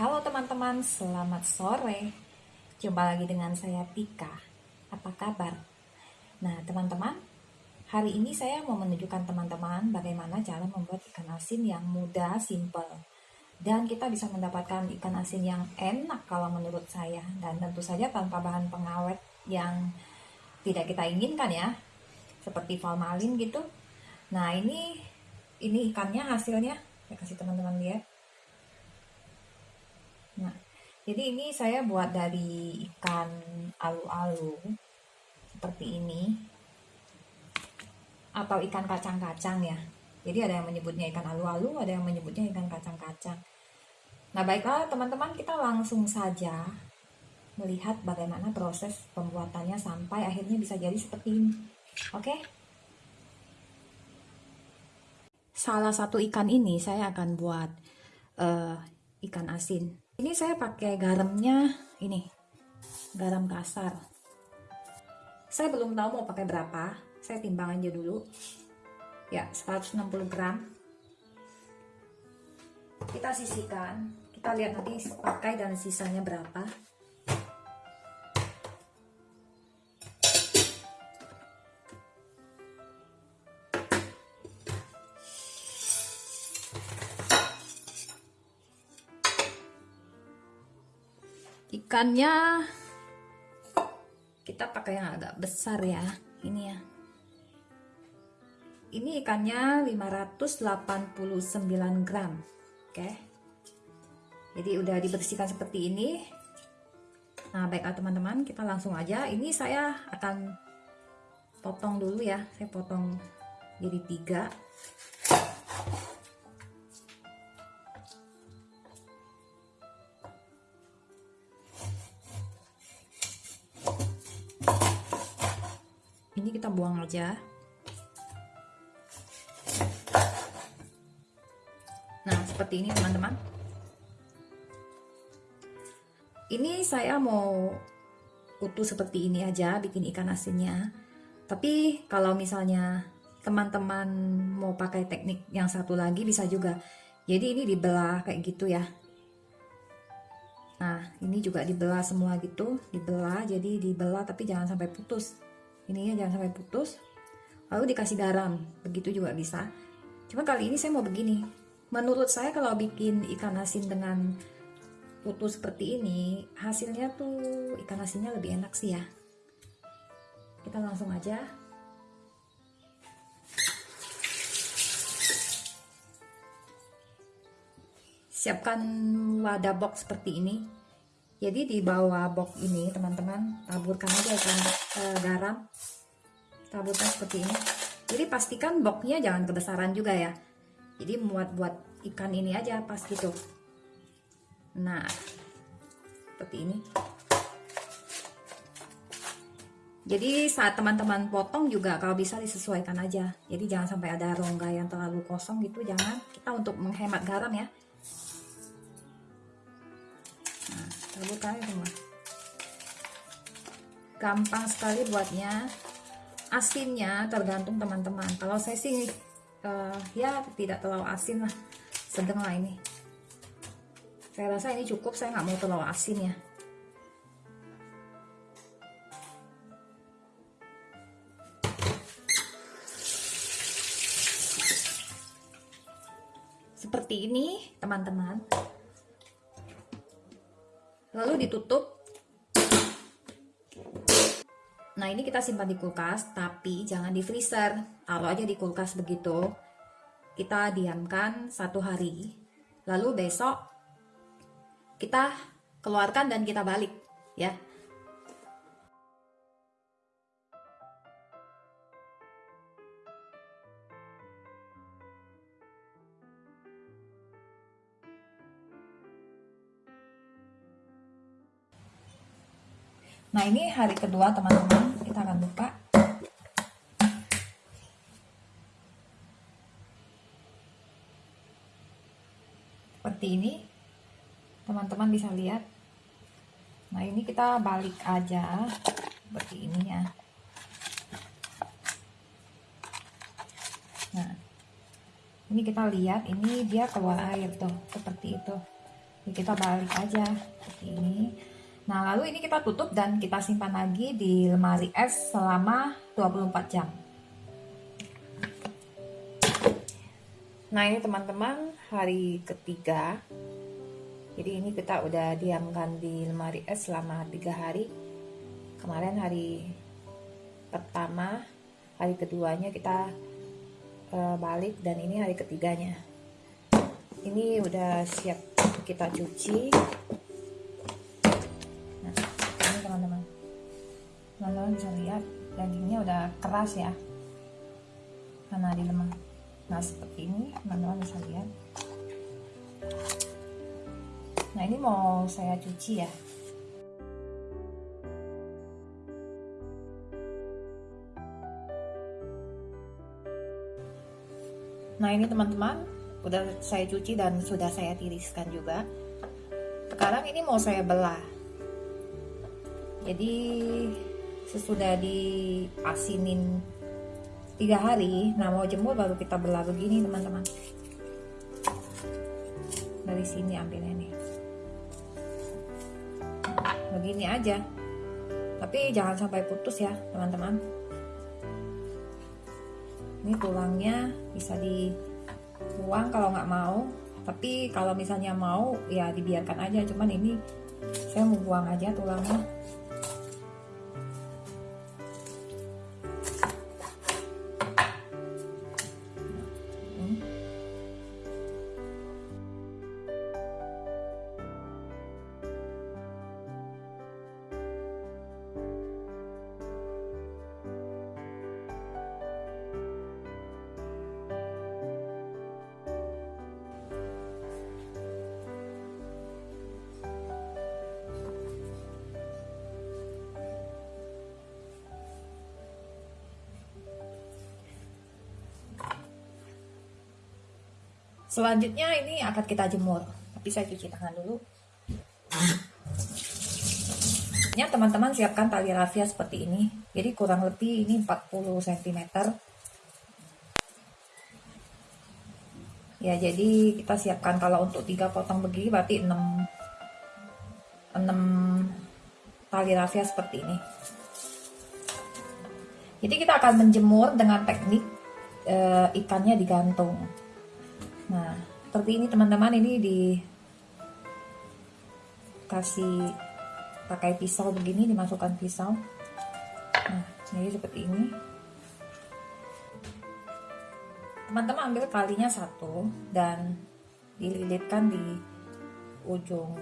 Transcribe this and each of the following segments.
Halo teman-teman, selamat sore. Jumpa lagi dengan saya Tika. Apa kabar? Nah, teman-teman, hari ini saya mau menunjukkan teman-teman bagaimana cara membuat ikan asin yang mudah, simple. Dan kita bisa mendapatkan ikan asin yang enak kalau menurut saya. Dan tentu saja tanpa bahan pengawet yang tidak kita inginkan ya. Seperti formalin gitu. Nah, ini ini ikannya hasilnya. Saya kasih teman-teman lihat Nah, jadi ini saya buat dari ikan alu-alu seperti ini atau ikan kacang-kacang ya. Jadi ada yang menyebutnya ikan alu-alu, ada yang menyebutnya ikan kacang-kacang. Nah, baiklah teman-teman, kita langsung saja melihat bagaimana proses pembuatannya sampai akhirnya bisa jadi seperti ini. Oke? Salah satu ikan ini saya akan buat uh, ikan asin ini saya pakai garamnya ini garam kasar. Saya belum tahu mau pakai berapa saya timbang aja dulu. Ya 160 gram. Kita sisihkan kita lihat nanti pakai dan sisanya berapa ikannya kita pakai yang agak besar ya ini ya. Ini ikannya 589 gram oke? Jadi udah dibersihkan seperti ini. Nah baiklah teman-teman kita langsung aja. Ini saya akan potong dulu ya. Saya potong jadi tiga buang aja. Nah seperti ini teman-teman. Ini saya mau utuh seperti ini aja bikin ikan asinnya. Tapi kalau misalnya teman-teman mau pakai teknik yang satu lagi bisa juga. Jadi ini dibelah kayak gitu ya. Nah ini juga dibelah semua gitu. Dibelah jadi dibelah tapi jangan sampai putus ininya jangan sampai putus. Lalu dikasih garam. Begitu juga bisa. Cuma kali ini saya mau begini. Menurut saya kalau bikin ikan asin dengan putus seperti ini hasilnya tuh ikan asinnya lebih enak sih ya. Kita langsung aja. Siapkan wadah box seperti ini jadi di bawah box ini teman-teman taburkan aja ikan e, garam. Taburkan seperti ini. Jadi pastikan boxnya jangan kebesaran juga ya. Jadi muat buat ikan ini aja pas gitu. Nah seperti ini. Jadi saat teman-teman potong juga kalau bisa disesuaikan aja. Jadi jangan sampai ada rongga yang terlalu kosong gitu. Jangan. Kita untuk menghemat garam ya taburkan semua. Gampang sekali buatnya. Asinnya tergantung teman-teman. Kalau saya sih uh, ya tidak terlalu asin lah. Sedang lah ini. Saya rasa ini cukup saya nggak mau terlalu asin ya. Seperti ini teman-teman lalu ditutup. Nah ini kita simpan di kulkas tapi jangan di freezer. Taruh aja di kulkas begitu. Kita diamkan satu hari. Lalu besok kita keluarkan dan kita balik ya Nah ini hari kedua teman-teman kita akan buka. Seperti ini teman-teman bisa lihat. Nah ini kita balik aja seperti ini ya. Nah ini kita lihat ini dia keluar air tuh seperti itu. Jadi kita balik aja seperti ini nah lalu ini kita tutup dan kita simpan lagi di lemari es selama 24 jam. Nah ini teman-teman hari ketiga. Jadi ini kita udah diamkan di lemari es selama tiga hari. Kemarin hari pertama hari keduanya kita uh, balik dan ini hari ketiganya. Ini udah siap kita cuci teman-teman bisa lihat dagingnya udah keras ya karena di lemah nah seperti ini teman-teman bisa lihat nah ini mau saya cuci ya Nah ini teman-teman udah saya cuci dan sudah saya tiriskan juga. Sekarang ini mau saya belah. Jadi sesudah diasinin tiga hari, nah mau jemur baru kita belah begini teman-teman. Dari sini ambil ini. Begini aja. Tapi jangan sampai putus ya teman-teman ini tulangnya bisa dibuang kalau nggak mau tapi kalau misalnya mau ya dibiarkan aja cuman ini saya mau buang aja tulangnya Selanjutnya ini akan kita jemur. Tapi saya cuci tangan dulu. Ya teman-teman siapkan tali rafia seperti ini. Jadi kurang lebih ini 40 cm. Ya jadi kita siapkan kalau untuk tiga potong begini berarti 6 6 tali rafia seperti ini. Jadi kita akan menjemur dengan teknik e, ikannya digantung. Nah, seperti ini teman-teman ini dikasih pakai pisau begini dimasukkan pisau. Nah, jadi seperti ini. Teman-teman ambil kalinya satu dan dililitkan di ujung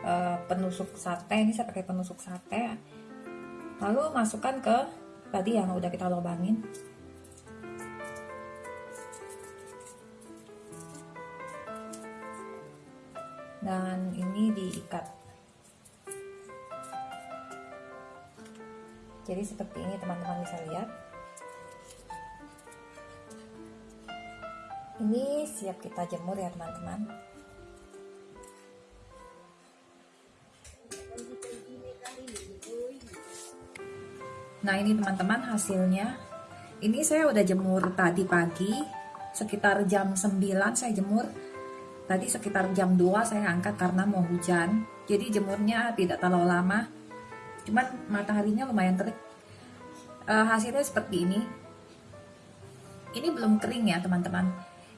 uh, penusuk sate. Ini saya pakai penusuk sate. Lalu masukkan ke tadi yang udah kita lubangin. Dan ini diikat. Jadi seperti ini teman-teman bisa lihat. Ini siap kita jemur ya teman-teman. Nah ini teman-teman hasilnya. Ini saya udah jemur tadi pagi sekitar jam 9 saya jemur Tadi sekitar jam 2 saya angkat karena mau hujan. Jadi jemurnya tidak terlalu lama. Cuman mataharinya lumayan terik. E, hasilnya seperti ini. Ini belum kering ya teman-teman.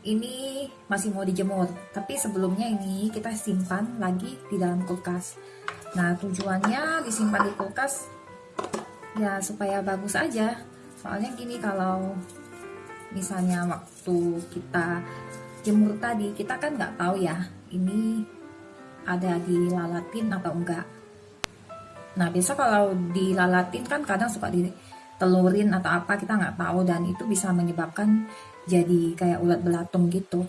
Ini masih mau dijemur. Tapi sebelumnya ini kita simpan lagi di dalam kulkas. Nah tujuannya disimpan di kulkas ya supaya bagus aja. Soalnya gini kalau misalnya waktu kita jemur tadi kita kan nggak tahu ya ini ada dilalatin atau enggak. Nah biasa kalau dilalatin kan kadang suka ditelurin atau apa kita nggak tahu dan itu bisa menyebabkan jadi kayak ulat belatung gitu.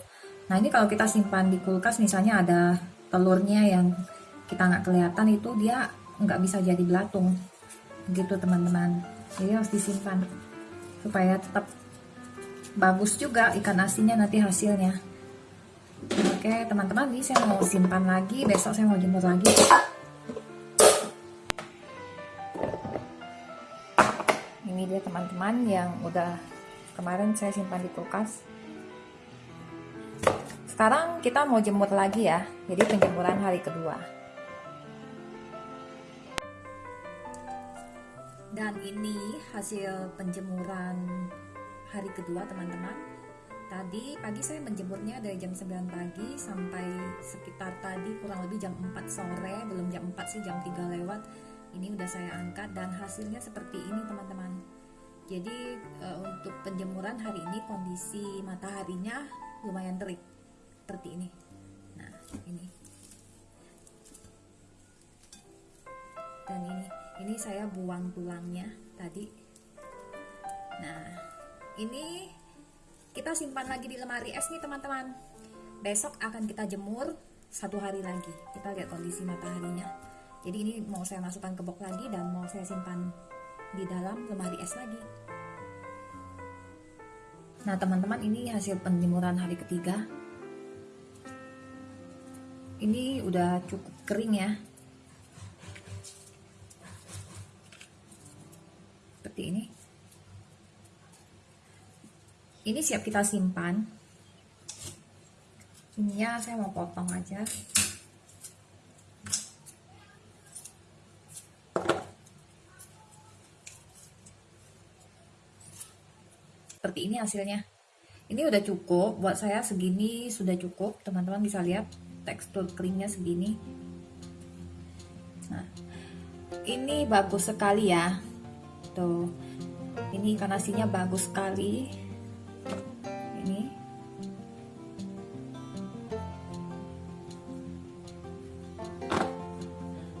Nah ini kalau kita simpan di kulkas misalnya ada telurnya yang kita nggak kelihatan itu dia nggak bisa jadi belatung gitu teman-teman. Jadi harus disimpan supaya tetap bagus juga ikan asinnya nanti hasilnya. Oke teman-teman ini saya mau simpan lagi. Besok saya mau jemur lagi. Ini dia teman-teman yang udah kemarin saya simpan di kulkas. Sekarang kita mau jemur lagi ya. Jadi penjemuran hari kedua. Dan ini hasil penjemuran hari kedua teman-teman. Tadi pagi saya menjemurnya dari jam 9 pagi sampai sekitar tadi kurang lebih jam 4 sore belum jam 4 sih jam 3 lewat. Ini udah saya angkat dan hasilnya seperti ini teman-teman. Jadi e, untuk penjemuran hari ini kondisi mataharinya lumayan terik seperti ini. Nah ini. Dan ini ini saya buang tulangnya tadi. Nah ini kita simpan lagi di lemari es nih teman-teman. Besok akan kita jemur satu hari lagi. Kita lihat kondisi mataharinya. Jadi ini mau saya masukkan ke box lagi dan mau saya simpan di dalam lemari es lagi. Nah teman-teman ini hasil penjemuran hari ketiga. Ini udah cukup kering ya. Seperti ini ini siap kita simpan. Ininya saya mau potong aja. Seperti ini hasilnya. Ini udah cukup. Buat saya segini sudah cukup. Teman-teman bisa lihat tekstur keringnya segini. Nah ini bagus sekali ya. Tuh. Ini asinnya bagus sekali ini.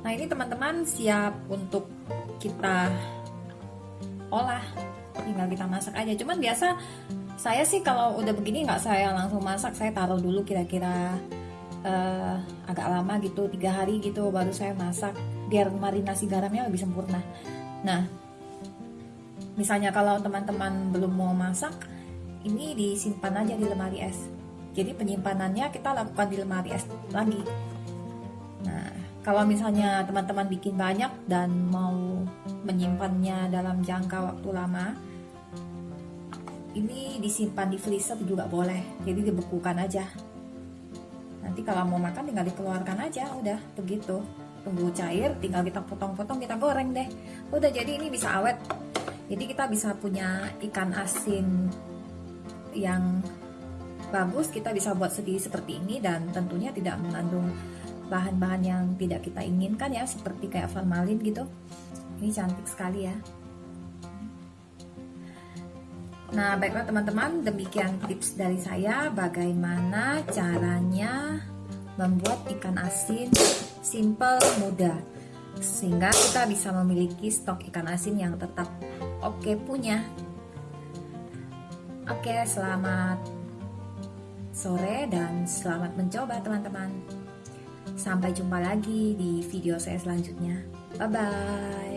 Nah ini teman-teman siap untuk kita olah. Tinggal kita masak aja. Cuman biasa saya sih kalau udah begini nggak saya langsung masak. Saya taruh dulu kira-kira uh, agak lama gitu tiga hari gitu baru saya masak. Biar marinasi garamnya lebih sempurna. Nah misalnya kalau teman-teman belum mau masak ini disimpan aja di lemari es. Jadi penyimpanannya kita lakukan di lemari es lagi. Nah kalau misalnya teman-teman bikin banyak dan mau menyimpannya dalam jangka waktu lama ini disimpan di freezer juga boleh. Jadi dibekukan aja. Nanti kalau mau makan tinggal dikeluarkan aja udah begitu. Tunggu cair tinggal kita potong-potong kita goreng deh. Udah jadi ini bisa awet. Jadi kita bisa punya ikan asin yang bagus kita bisa buat sendiri seperti ini dan tentunya tidak mengandung bahan-bahan yang tidak kita inginkan ya seperti kayak formalin gitu ini cantik sekali ya Nah, baiklah teman-teman, demikian tips dari saya bagaimana caranya membuat ikan asin simple, mudah. Sehingga kita bisa memiliki stok ikan asin yang tetap oke punya. Oke, selamat sore dan selamat mencoba teman-teman. Sampai jumpa lagi di video saya selanjutnya. Bye-bye.